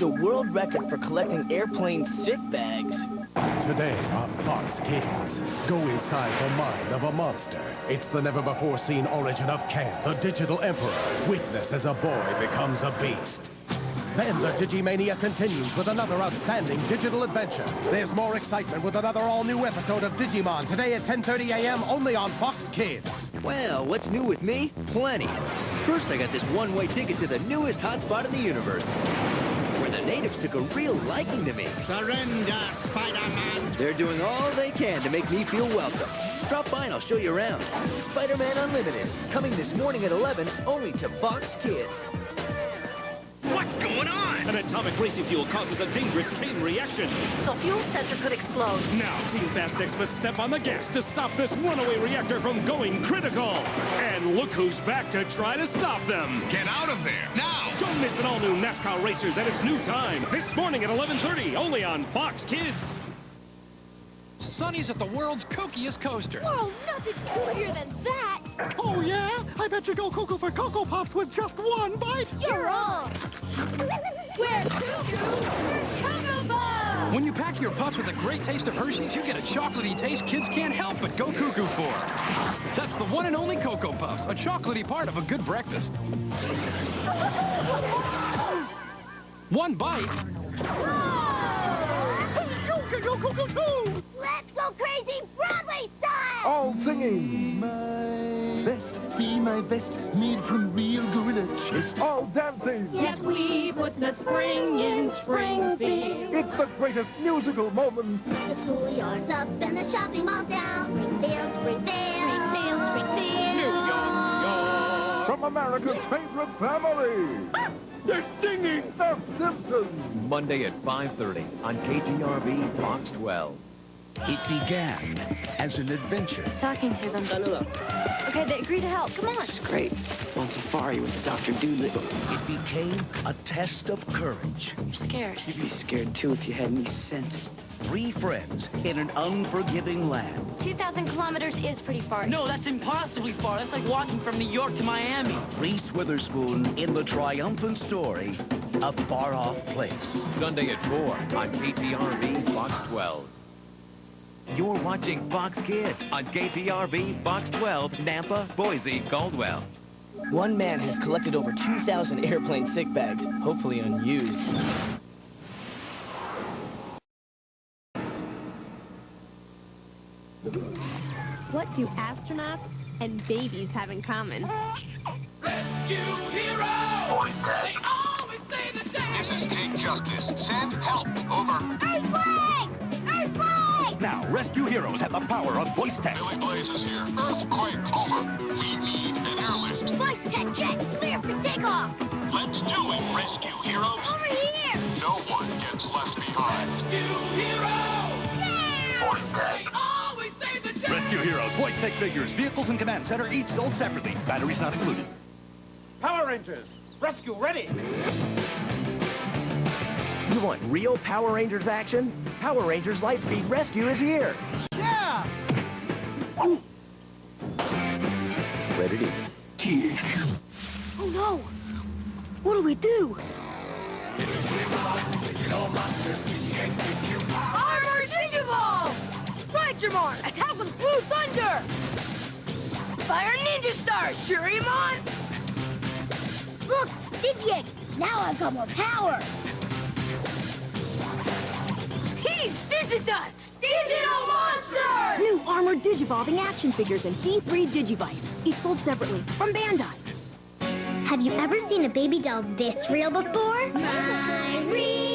the world record for collecting airplane sick bags. Today on Fox Kids, go inside the mind of a monster. It's the never-before-seen origin of Ken, the digital emperor. Witness as a boy becomes a beast. Then the Digimania continues with another outstanding digital adventure. There's more excitement with another all-new episode of Digimon today at 10.30 a.m. only on Fox Kids. Well, what's new with me? Plenty. First, I got this one-way ticket to the newest hotspot in the universe, the natives took a real liking to me. Surrender, Spider-Man! They're doing all they can to make me feel welcome. Drop by and I'll show you around. Spider-Man Unlimited, coming this morning at 11, only to Fox Kids. What's going on? An atomic racing fuel causes a dangerous chain reaction. The fuel sensor could explode. Now, Team Fastex must step on the gas to stop this runaway reactor from going critical. And look who's back to try to stop them. Get out of there, now! Don't miss an all-new NASCAR Racers at its new time. This morning at 11.30, only on Fox Kids. Sonny's at the world's kookiest coaster. Whoa, nothing's cooler than that. Oh, yeah? I bet you go cuckoo for Cocoa Pops with just one bite. You're wrong. We're cuckoo for Cocoa Puffs. When you pack your pups with a great taste of Hershey's, you get a chocolatey taste kids can't help but go cuckoo for. That's the one and only Cocoa Puffs, a chocolatey part of a good breakfast. One bite. Go, go, go, go, go! Let's go crazy Broadway style. all singing. My vest, see my vest, made from real gorilla chest. All dancing. Yes, we put the spring in Springfield. It's the greatest musical moments. The schoolyard's up and the shopping mall's down. Springfield, Springfield. America's favorite family. They're singing The Simpsons. Monday at 5.30 on KTRV Fox 12. It began as an adventure. He's Talking to them. Okay, they agree to help. Come on. Great. On safari with Dr. Doolittle. It became a test of courage. You're scared. You'd be scared too if you had any sense. Three friends in an unforgiving land. 2,000 kilometers is pretty far. No, that's impossibly far. That's like walking from New York to Miami. Reese Witherspoon in the triumphant story, A Far-Off Place. Sunday at 4 on KTRV Fox 12. You're watching Fox Kids on KTRV Fox 12, Nampa, Boise, Caldwell. One man has collected over 2,000 airplane sick bags, hopefully unused. What do astronauts and babies have in common? Rescue heroes, voice text. This is Jake Justice. Send help. Over. Earthquake! Earthquake! Now, rescue heroes have the power of voice tech. Billy Blaze is here. Earthquake, over. We need an airlift. Voice tech jet, clear for takeoff. Let's do it, rescue heroes. Over here! No one gets left behind. Rescue heroes, voice tech figures, vehicles and command center, each sold separately. Batteries not included. Power Rangers, rescue ready. You want real Power Rangers action? Power Rangers Lightspeed Rescue is here. Yeah! Ready to Oh no! What do we do? Armor Digivolve! Raidramon, attack with Blue Thunder! Fire Ninja Star, Shurimon! Look, Digix! Now I've got more power! He's Digidust! Digital Monster! New armored digivolving action figures and D3 Digivice, each sold separately from Bandai. Have you ever seen a baby doll this real before? My real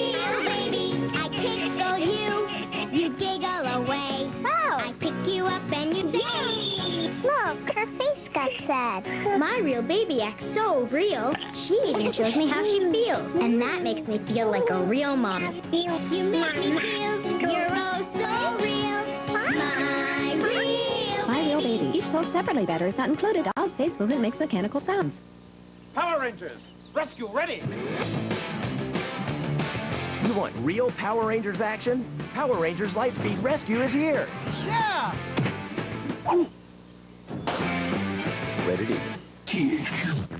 sad. My real baby acts so real. She even shows me how she feels. And that makes me feel like a real mom. You make me feel you're oh so real. My real My Real Baby, each sold separately. Batteries not included. Oz face movement makes mechanical sounds. Power Rangers, rescue ready. You want real Power Rangers action? Power Rangers Lightspeed Rescue is here. Yeah! Ready to...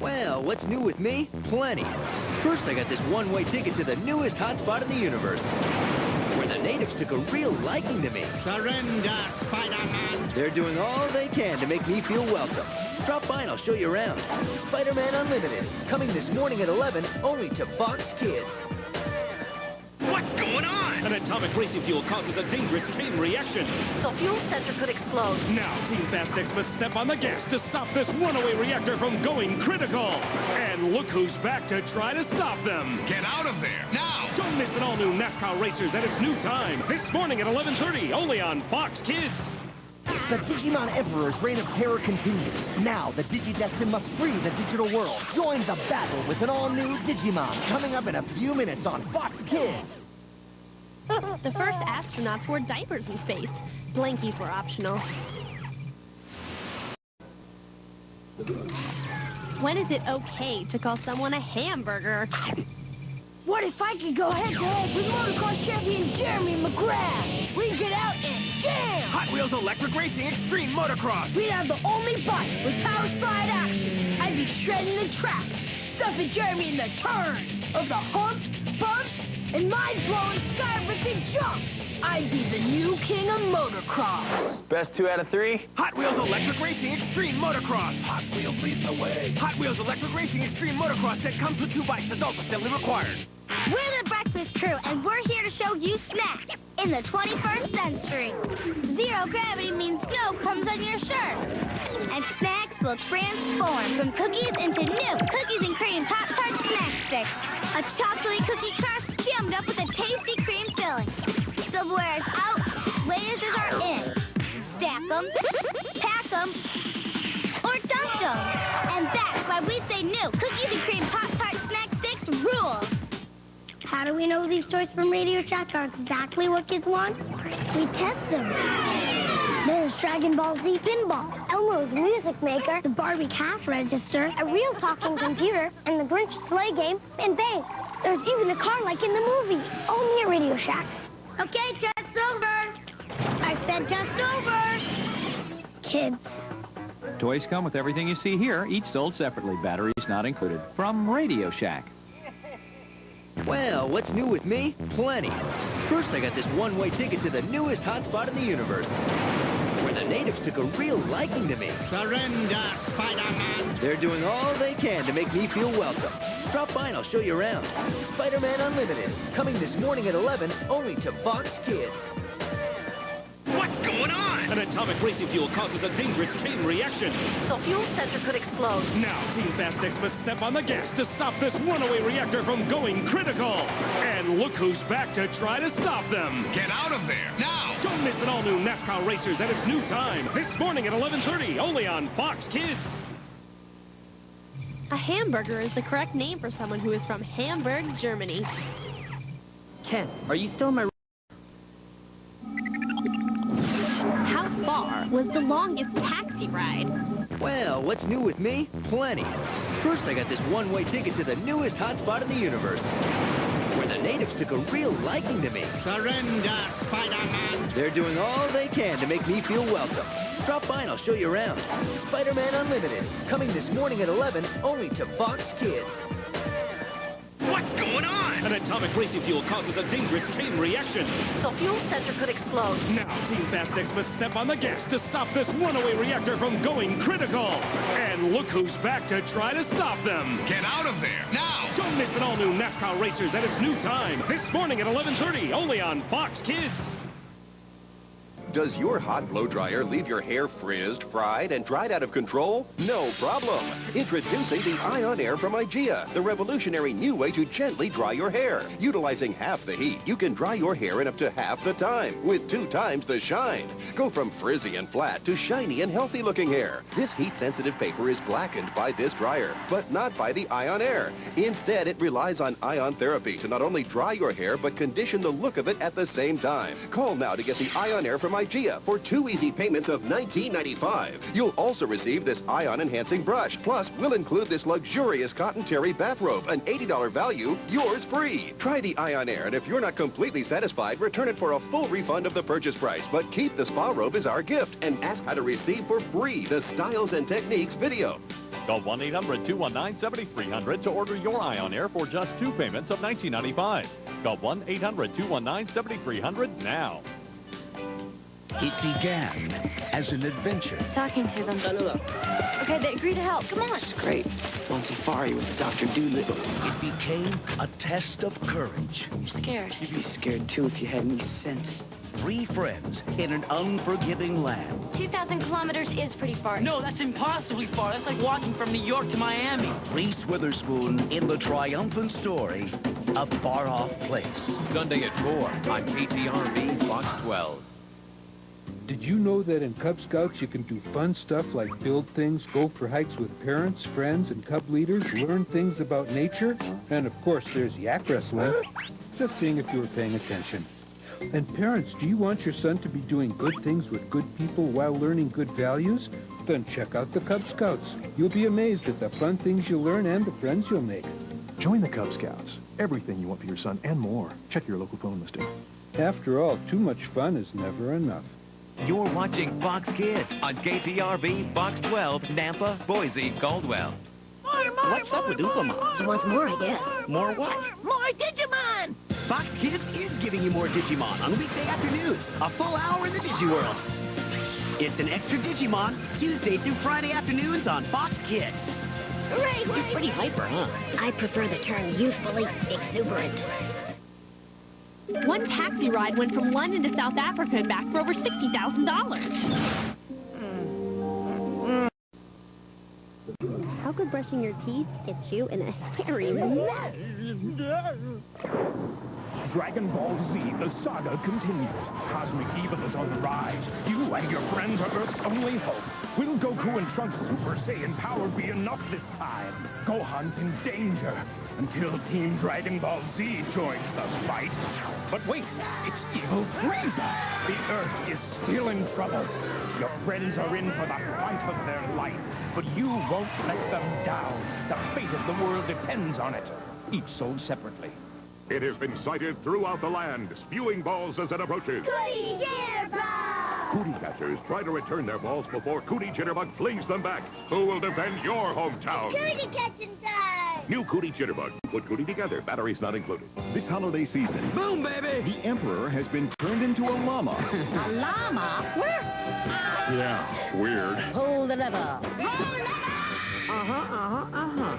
Well, Well, what's new with me? Plenty. First, I got this one-way ticket to the newest hotspot in the universe, where the natives took a real liking to me. Surrender, Spider-Man! They're doing all they can to make me feel welcome. Drop by and I'll show you around. Spider-Man Unlimited, coming this morning at 11, only to Fox Kids. What's going on? An atomic racing fuel causes a dangerous chain reaction. The fuel center could explode. Now, Team Fastex must step on the gas to stop this runaway reactor from going critical. And look who's back to try to stop them. Get out of there, now! Don't miss an all-new NASCAR Racers at its new time. This morning at 11.30, only on Fox Kids. The Digimon Emperor's reign of terror continues. Now, the Digidestin must free the digital world. Join the battle with an all-new Digimon, coming up in a few minutes on Fox Kids. the first astronauts wore diapers in space. Blankies were optional. When is it okay to call someone a hamburger? What if I could go head-to-head with motocross champion Jeremy McGrath? We'd get out and jam! Hot Wheels Electric Racing Extreme Motocross! We'd have the only bikes with power slide action. I'd be shredding the track, stuffing Jeremy in the turns of the humps, bumps, and mind-blowing sky-ripping jumps. I'd be the new king of motocross. Best two out of three? Hot Wheels Electric Racing Extreme Motocross! Hot Wheels lead the way. Hot Wheels Electric Racing Extreme Motocross that comes with two bikes, adult assembly required. We're the Breakfast Crew, and we're here to show you snacks in the 21st century. Zero gravity means snow comes on your shirt. And snacks will transform from cookies into new cookies and cream Pop-Tart snack sticks. A chocolatey cookie them, pack them, or dunk them. And that's why we say new cookies and cream Pop-Tart snack sticks rule. How do we know these toys from Radio Shack are exactly what kids want? We test them. There's Dragon Ball Z Pinball, Elmo's Music Maker, the Barbie Cash Register, a real talking computer, and the Grinch Sleigh Game, and bang, there's even a car like in the movie, only at Radio Shack. Okay, test over. I said test over. Kids. Toys come with everything you see here, each sold separately, batteries not included. From Radio Shack. Well, what's new with me? Plenty. First, I got this one-way ticket to the newest hotspot in the universe, where the natives took a real liking to me. Surrender, Spider-Man! They're doing all they can to make me feel welcome. Drop by and I'll show you around. Spider-Man Unlimited, coming this morning at 11, only to Fox Kids. What's going on? An atomic racing fuel causes a dangerous chain reaction. The fuel sensor could explode. Now, Team Fastex must step on the gas to stop this runaway reactor from going critical. And look who's back to try to stop them. Get out of there, now! Don't miss an all-new NASCAR Racers at its new time. This morning at 11.30, only on Fox Kids. A hamburger is the correct name for someone who is from Hamburg, Germany. Ken, are you still in my... was the longest taxi ride? Well, what's new with me? Plenty. First, I got this one-way ticket to the newest hotspot in the universe, where the natives took a real liking to me. Surrender, Spider-Man! They're doing all they can to make me feel welcome. Drop by and I'll show you around. Spider-Man Unlimited, coming this morning at 11, only to Fox Kids. What's going on? An atomic racing fuel causes a dangerous chain reaction. The fuel sensor could explode. Now, Team Fastex must step on the gas to stop this runaway reactor from going critical. And look who's back to try to stop them. Get out of there, now! Don't miss an all-new NASCAR Racers at its new time. This morning at 11.30, only on Fox Kids. Does your hot blow dryer leave your hair frizzed, fried, and dried out of control? No problem. Introducing the Ion Air from IGIA, the revolutionary new way to gently dry your hair. Utilizing half the heat, you can dry your hair in up to half the time, with two times the shine. Go from frizzy and flat to shiny and healthy-looking hair. This heat-sensitive paper is blackened by this dryer, but not by the Ion Air. Instead, it relies on ion therapy to not only dry your hair, but condition the look of it at the same time. Call now to get the Ion Air from IGIA for two easy payments of $19.95. You'll also receive this ion-enhancing brush. Plus, we'll include this luxurious cotton terry bathrobe, an $80 value, yours free. Try the Ion Air, and if you're not completely satisfied, return it for a full refund of the purchase price. But keep the spa robe as our gift, and ask how to receive for free the Styles and Techniques video. Call 1-800-219-7300 to order your Ion Air for just two payments of $19.95. Call 1-800-219-7300 now. It began as an adventure. He's talking to them. Okay, they agree to help. Come on. Great. On safari with Dr. Doolittle. It became a test of courage. You're scared. You'd be scared too if you had any sense. Three friends in an unforgiving land. 2,000 kilometers is pretty far. No, that's impossibly far. That's like walking from New York to Miami. Reese Witherspoon in the triumphant story, A Far-Off Place. Sunday at 4 on KTRV Fox 12. Did you know that in Cub Scouts you can do fun stuff like build things, go for hikes with parents, friends, and Cub leaders, learn things about nature? And of course there's yak wrestling. Just seeing if you were paying attention. And parents, do you want your son to be doing good things with good people while learning good values? Then check out the Cub Scouts. You'll be amazed at the fun things you'll learn and the friends you'll make. Join the Cub Scouts. Everything you want for your son and more. Check your local phone listing. After all, too much fun is never enough. You're watching Fox Kids on KTRV Fox 12, Nampa, Boise, Caldwell. What's up with Upamon? He wants more, I guess. More what? More Digimon! Fox Kids is giving you more Digimon on weekday afternoons. A full hour in the Digiworld. It's an extra Digimon, Tuesday through Friday afternoons on Fox Kids. Hooray, You're pretty hyper, huh? I prefer the term youthfully exuberant. One taxi ride went from London to South Africa and back for over $60,000. How could brushing your teeth get you in a hairy mess? Dragon Ball Z, the saga continues. Cosmic evil is on the rise. You and your friends are Earth's only hope. Will Goku and Trunks' Super Saiyan power be enough this time? Gohan's in danger until Team Dragon Ball Z joins the fight. But wait, it's evil Frieza. The Earth is still in trouble. Your friends are in for the fight of their life, but you won't let them down. The fate of the world depends on it. Each sold separately. It has been sighted throughout the land, spewing balls as it approaches. Cootie Jitterbug! Cootie catchers try to return their balls before Cootie Jitterbug flings them back. Who will defend your hometown? Cootie catching time! New Cootie Jitterbug. Put Cootie together, batteries not included. This holiday season, Boom, baby! the Emperor has been turned into a llama. A llama? Where? Yeah, weird. Pull the lever. Uh-huh, uh-huh, uh-huh.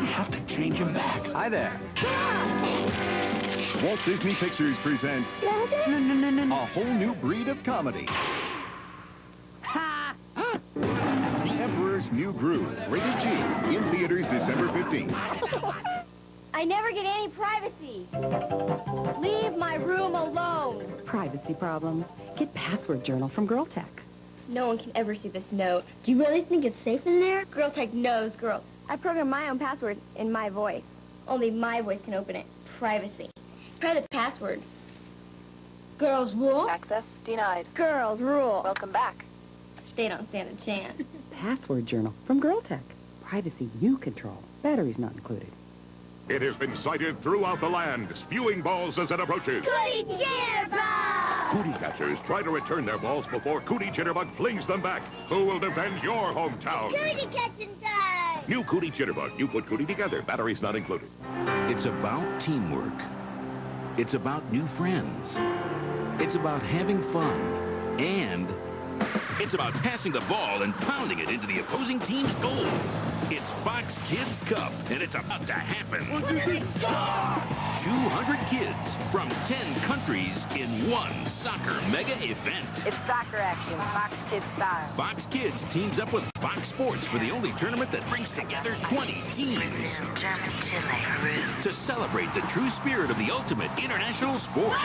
We have to change him back. Hi there. Walt Disney Pictures presents No, no, no, no, a whole new breed of comedy. New Groove, rated G, in theaters December 15th. I never get any privacy. Leave my room alone. Privacy problems. Get Password Journal from Girl Tech. No one can ever see this note. Do you really think it's safe in there? Girl Tech knows, girl. I program my own password in my voice. Only my voice can open it. Privacy. Private password. Girls rule? Access denied. Girls rule. Welcome back. They don't stand a chance. Password Journal from Girl Tech. Privacy you control. Batteries not included. It has been sighted throughout the land, spewing balls as it approaches. Cootie Jitterbug! Cootie catchers try to return their balls before Cootie Jitterbug flings them back. Who will defend your hometown? Cootie catching time! New Cootie Jitterbug. You put Cootie together, batteries not included. It's about teamwork. It's about new friends. It's about having fun. And It's about passing the ball and pounding it into the opposing team's goal. It's Fox Kids Cup, and it's about to happen. 200 kids from 10 countries in one soccer mega event. It's soccer action, Fox Kids style. Fox Kids teams up with Fox Sports for the only tournament that brings together 20 teams to celebrate the true spirit of the ultimate international sport.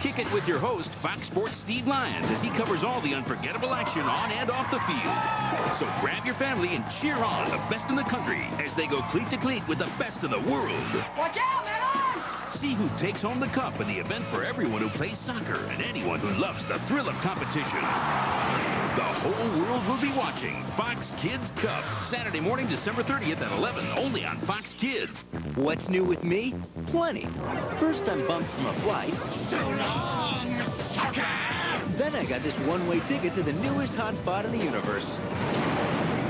Kick it with your host, Fox Sports Steve Lyons, as he covers all the unforgettable action on and off the field. So grab your family and cheer on the best in the country as they go cleat to cleat with the best in the world. Watch out, man! See who takes home the cup in the event for everyone who plays soccer and anyone who loves the thrill of competition. The whole world will be watching Fox Kids Cup, Saturday morning, December 30th at 11, only on Fox Kids. What's new with me? Plenty. First, I'm bumped from a flight. So long, soccer! Then I got this one-way ticket to the newest hotspot in the universe,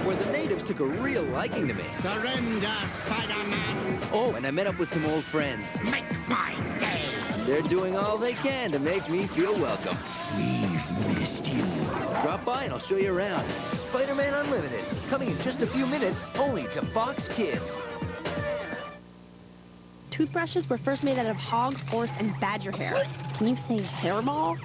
where the natives took a real liking to me. Surrender, Spider-Man. Oh, and I met up with some old friends. Make my day. And they're doing all they can to make me feel welcome. Drop by and I'll show you around. Spider-Man Unlimited, coming in just a few minutes, only to Fox Kids. Toothbrushes were first made out of hog, horse, and badger hair. Can you say hairball?